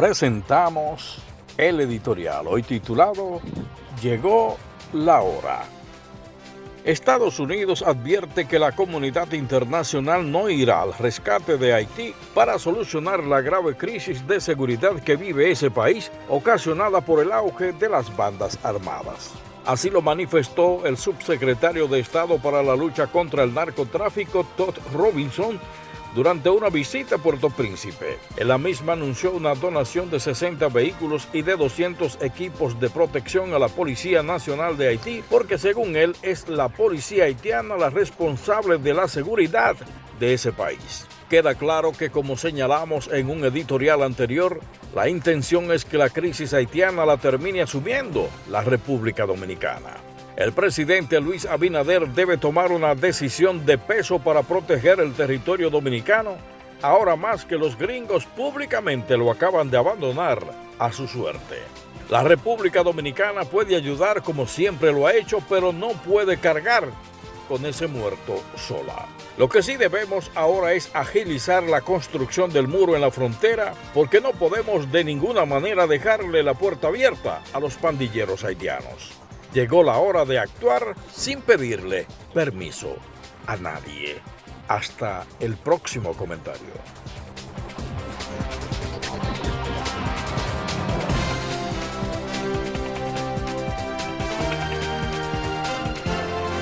presentamos el editorial, hoy titulado Llegó la hora. Estados Unidos advierte que la comunidad internacional no irá al rescate de Haití para solucionar la grave crisis de seguridad que vive ese país ocasionada por el auge de las bandas armadas. Así lo manifestó el subsecretario de Estado para la lucha contra el narcotráfico Todd Robinson durante una visita a Puerto Príncipe. En la misma anunció una donación de 60 vehículos y de 200 equipos de protección a la Policía Nacional de Haití, porque según él es la policía haitiana la responsable de la seguridad de ese país. Queda claro que como señalamos en un editorial anterior, la intención es que la crisis haitiana la termine asumiendo la República Dominicana. El presidente Luis Abinader debe tomar una decisión de peso para proteger el territorio dominicano, ahora más que los gringos públicamente lo acaban de abandonar a su suerte. La República Dominicana puede ayudar como siempre lo ha hecho, pero no puede cargar con ese muerto sola. Lo que sí debemos ahora es agilizar la construcción del muro en la frontera porque no podemos de ninguna manera dejarle la puerta abierta a los pandilleros haitianos. Llegó la hora de actuar sin pedirle permiso a nadie. Hasta el próximo comentario.